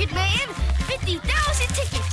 Ticket Man. 50,000 tickets